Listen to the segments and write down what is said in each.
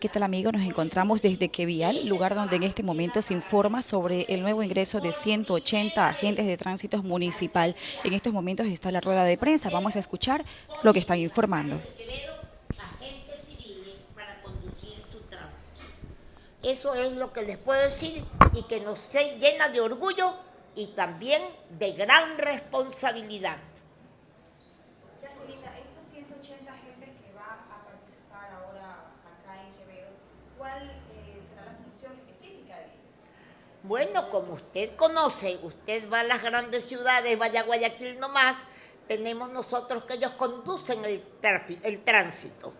¿Qué tal amigo? Nos encontramos desde Quevial, lugar donde en este momento se informa sobre el nuevo ingreso de 180 agentes de tránsito municipal. En estos momentos está la rueda de prensa. Vamos a escuchar lo que están informando. Eso es lo que les puedo decir y que nos llena de orgullo y también de gran responsabilidad. Bueno, como usted conoce, usted va a las grandes ciudades, vaya a Guayaquil nomás, tenemos nosotros que ellos conducen el, tránsito.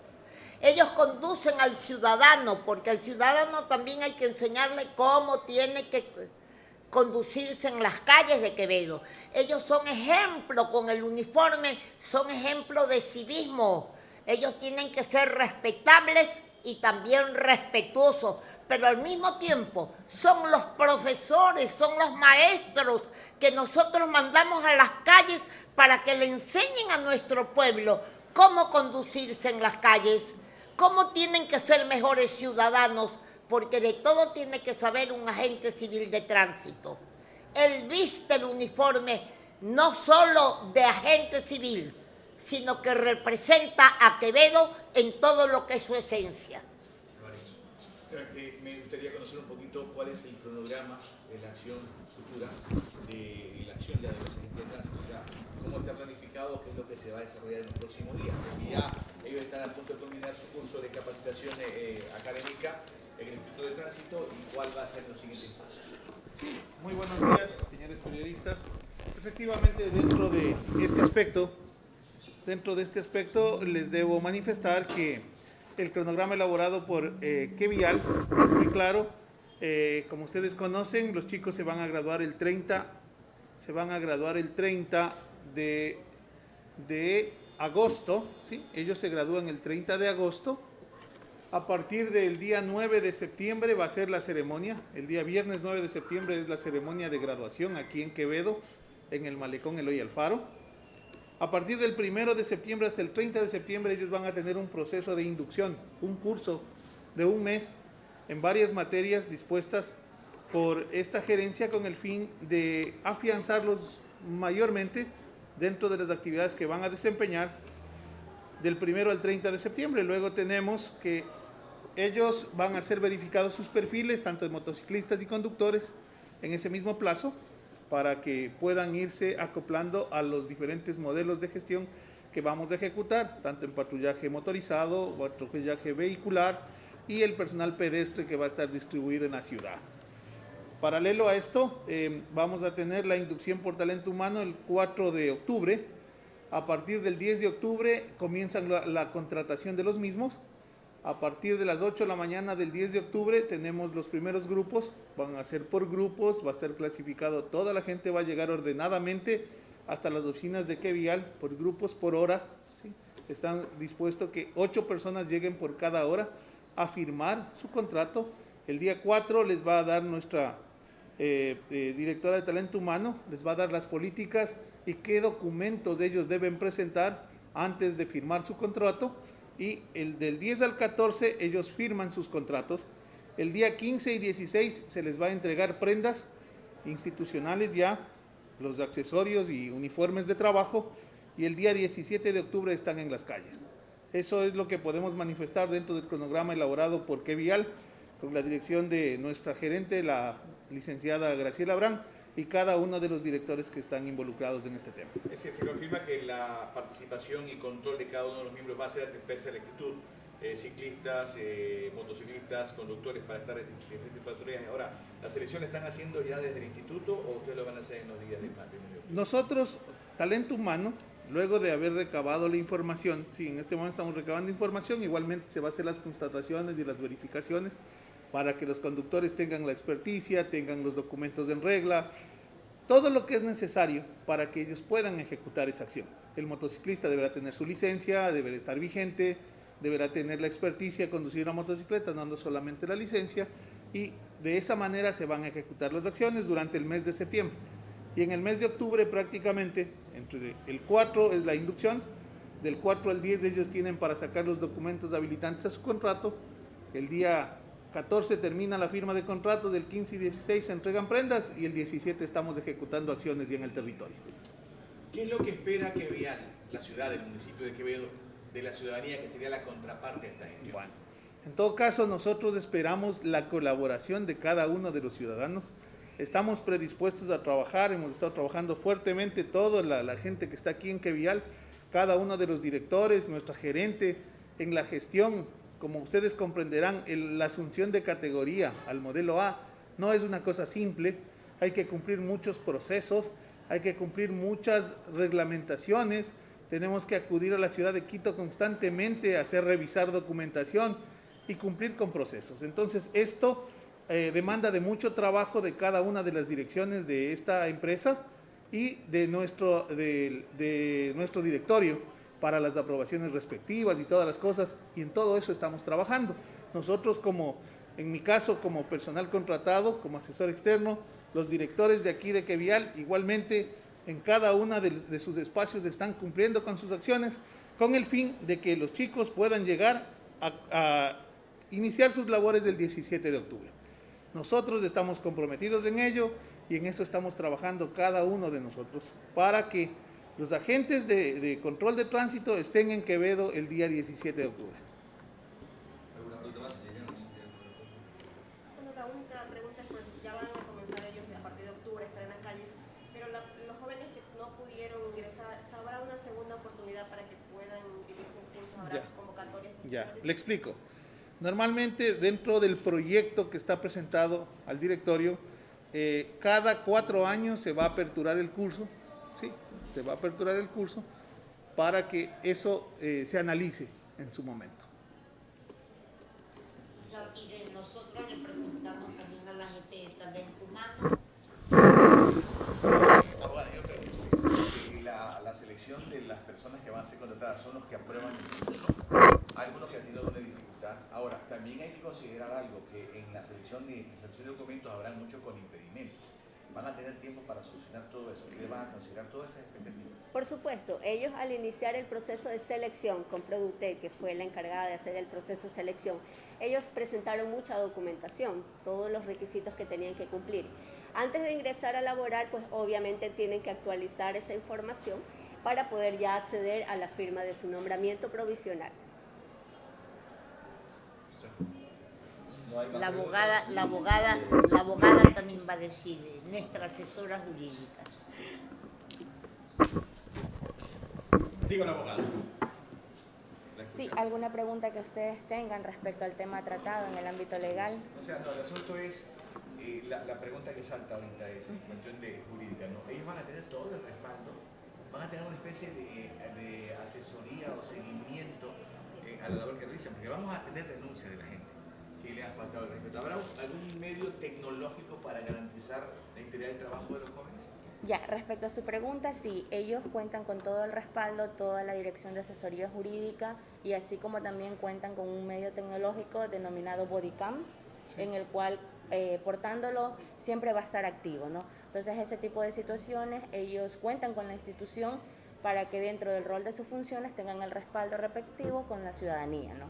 Ellos conducen al ciudadano, porque al ciudadano también hay que enseñarle cómo tiene que conducirse en las calles de Quevedo. Ellos son ejemplo con el uniforme, son ejemplo de civismo. Ellos tienen que ser respetables y también respetuosos, pero al mismo tiempo son los profesores, son los maestros que nosotros mandamos a las calles para que le enseñen a nuestro pueblo cómo conducirse en las calles, cómo tienen que ser mejores ciudadanos, porque de todo tiene que saber un agente civil de tránsito. Él viste el uniforme no solo de agente civil, sino que representa a Quevedo en todo lo que es su esencia gustaría conocer un poquito cuál es el cronograma de la acción futura, de la acción de los agentes de tránsito, o sea, cómo está planificado, qué es lo que se va a desarrollar en los próximos días, porque ya ellos están a punto de terminar su curso de capacitación eh, académica en el Instituto de Tránsito y cuál va a ser los siguientes pasos. muy buenos días, señores periodistas. Efectivamente, dentro de este aspecto, dentro de este aspecto les debo manifestar que el cronograma elaborado por eh, Kevial es muy claro. Eh, como ustedes conocen, los chicos se van a graduar el 30, se van a graduar el 30 de, de agosto, ¿sí? ellos se gradúan el 30 de agosto. A partir del día 9 de septiembre va a ser la ceremonia, el día viernes 9 de septiembre es la ceremonia de graduación aquí en Quevedo, en el malecón Eloy Alfaro. A partir del 1 de septiembre hasta el 30 de septiembre ellos van a tener un proceso de inducción, un curso de un mes en varias materias dispuestas por esta gerencia con el fin de afianzarlos mayormente dentro de las actividades que van a desempeñar del 1 al 30 de septiembre. Luego tenemos que ellos van a ser verificados sus perfiles, tanto de motociclistas y conductores, en ese mismo plazo para que puedan irse acoplando a los diferentes modelos de gestión que vamos a ejecutar, tanto en patrullaje motorizado, patrullaje vehicular y el personal pedestre que va a estar distribuido en la ciudad. Paralelo a esto, eh, vamos a tener la inducción por talento humano el 4 de octubre. A partir del 10 de octubre comienzan la contratación de los mismos a partir de las 8 de la mañana del 10 de octubre tenemos los primeros grupos, van a ser por grupos, va a estar clasificado, toda la gente va a llegar ordenadamente hasta las oficinas de Kevial por grupos, por horas. Están dispuestos que 8 personas lleguen por cada hora a firmar su contrato. El día 4 les va a dar nuestra eh, eh, directora de talento humano, les va a dar las políticas y qué documentos ellos deben presentar antes de firmar su contrato y el del 10 al 14 ellos firman sus contratos. El día 15 y 16 se les va a entregar prendas institucionales ya, los accesorios y uniformes de trabajo y el día 17 de octubre están en las calles. Eso es lo que podemos manifestar dentro del cronograma elaborado por Kevial con la dirección de nuestra gerente, la licenciada Graciela Abrán, y cada uno de los directores que están involucrados en este tema. Es se confirma que la participación y control de cada uno de los miembros va a ser de especie de actitud, eh, ciclistas, eh, motociclistas, conductores para estar en diferentes patrullas. Ahora, ¿la selección la están haciendo ya desde el instituto o ustedes lo van a hacer en los días de mayo? Nosotros, talento humano, luego de haber recabado la información, sí, en este momento estamos recabando información, igualmente se va a hacer las constataciones y las verificaciones para que los conductores tengan la experticia, tengan los documentos en regla, todo lo que es necesario para que ellos puedan ejecutar esa acción. El motociclista deberá tener su licencia, deberá estar vigente, deberá tener la experticia de conducir una motocicleta, no solamente la licencia, y de esa manera se van a ejecutar las acciones durante el mes de septiembre. Y en el mes de octubre prácticamente, entre el 4 es la inducción, del 4 al 10 ellos tienen para sacar los documentos habilitantes a su contrato, El día 14 termina la firma de contratos, del 15 y 16 se entregan prendas y el 17 estamos ejecutando acciones ya en el territorio. ¿Qué es lo que espera que vean la ciudad, el municipio de Quevedo, de la ciudadanía que sería la contraparte de esta gestión? Bueno, en todo caso nosotros esperamos la colaboración de cada uno de los ciudadanos. Estamos predispuestos a trabajar, hemos estado trabajando fuertemente toda la, la gente que está aquí en Quevial, cada uno de los directores, nuestra gerente, en la gestión, como ustedes comprenderán, la asunción de categoría al modelo A no es una cosa simple, hay que cumplir muchos procesos, hay que cumplir muchas reglamentaciones, tenemos que acudir a la ciudad de Quito constantemente hacer revisar documentación y cumplir con procesos. Entonces, esto eh, demanda de mucho trabajo de cada una de las direcciones de esta empresa y de nuestro directorio para las aprobaciones respectivas y todas las cosas, y en todo eso estamos trabajando. Nosotros como, en mi caso, como personal contratado, como asesor externo, los directores de aquí de Quevial, igualmente en cada uno de, sus espacios están cumpliendo con sus acciones, con el fin de que los chicos puedan llegar a, a iniciar sus labores del 17 de octubre. Nosotros estamos comprometidos en ello y en eso estamos trabajando cada uno de nosotros para que los agentes de, de, control de tránsito estén en Quevedo el día 17 de octubre. La única pregunta es, pues ya van a comenzar ellos a partir de octubre, estar en las calles, pero la, los jóvenes que no pudieron ingresar, ¿habrá una segunda oportunidad para que puedan vivir sus cursos? ¿Habrá Ya. convocatorias? Ya, le explico. Normalmente dentro del proyecto que está presentado al directorio, eh, cada cuatro años se va a aperturar el curso, ¿sí? Se va a aperturar el curso para que eso eh, se analice en su momento. Y eh, nosotros representamos también a la gente de humano. Abogada, yo pregunto, la, la selección de las personas que van a ser contratadas son los que aprueban el curso, algunos que han tenido una dificultad. Ahora, también hay que considerar algo, que en la selección de, en la selección de documentos habrá muchos con impedimentos. Van a tener tiempo para solucionar todo eso. ¿Ustedes van a considerar todas esas expectativas? Por supuesto, ellos al iniciar el proceso de selección con Produte, que fue la encargada de hacer el proceso de selección, ellos presentaron mucha documentación, todos los requisitos que tenían que cumplir. Antes de ingresar a laborar, pues obviamente tienen que actualizar esa información para poder ya acceder a la firma de su nombramiento provisional. No hay más La abogada, la abogada, la abogada también va a decir, eh, nuestra asesora jurídica. Digo la abogada. Sí, alguna pregunta que ustedes tengan respecto al tema tratado en el ámbito legal. O sea, no, el asunto es, eh, la, la pregunta que salta ahorita es en cuestión de jurídica, ¿no? Ellos van a tener todo el respaldo, van a tener una especie de, de asesoría o seguimiento eh, a la labor que realizan, porque vamos a tener denuncias de la gente que le ha faltado el respeto. ¿Habrá algún medio tecnológico para garantizar la integridad del trabajo de los jóvenes? Ya, respecto a su pregunta, sí, ellos cuentan con todo el respaldo, toda la dirección de asesoría jurídica y así como también cuentan con un medio tecnológico denominado Bodycam, en el cual eh, portándolo siempre va a estar activo, ¿no? Entonces, ese tipo de situaciones, ellos cuentan con la institución para que dentro del rol de sus funciones tengan el respaldo respectivo con la ciudadanía, ¿no?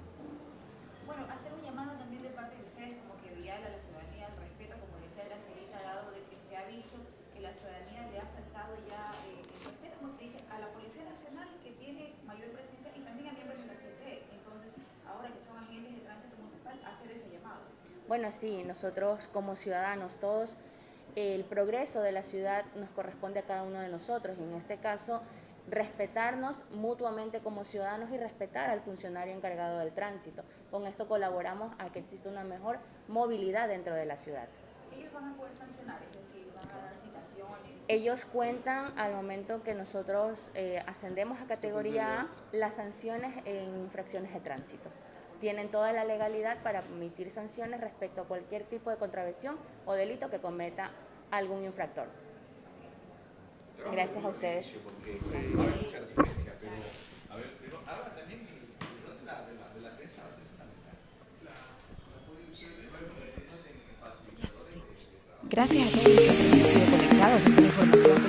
Bueno, hacer un llamado también de parte de ustedes como que vial a la ciudadanía al respeto, como decía la señorita, dado de que se ha visto que la ciudadanía le ha faltado ya eh, el respeto, como se dice, a la Policía Nacional que tiene mayor presencia y también a miembros de la CT. Entonces, ahora que son agentes de tránsito municipal, hacer ese llamado. Bueno, sí, nosotros como ciudadanos, todos, el progreso de la ciudad nos corresponde a cada uno de nosotros y en este caso respetarnos mutuamente como ciudadanos y respetar al funcionario encargado del tránsito. Con esto colaboramos a que exista una mejor movilidad dentro de la ciudad. Ellos van a poder sancionar, es decir, van a dar citaciones. Ellos cuentan al momento que nosotros eh, ascendemos a categoría A las sanciones en infracciones de tránsito. Tienen toda la legalidad para emitir sanciones respecto a cualquier tipo de contravención o delito que cometa algún infractor. Gracias a ustedes. Gracias a todos los que han sido conectados a esta información que les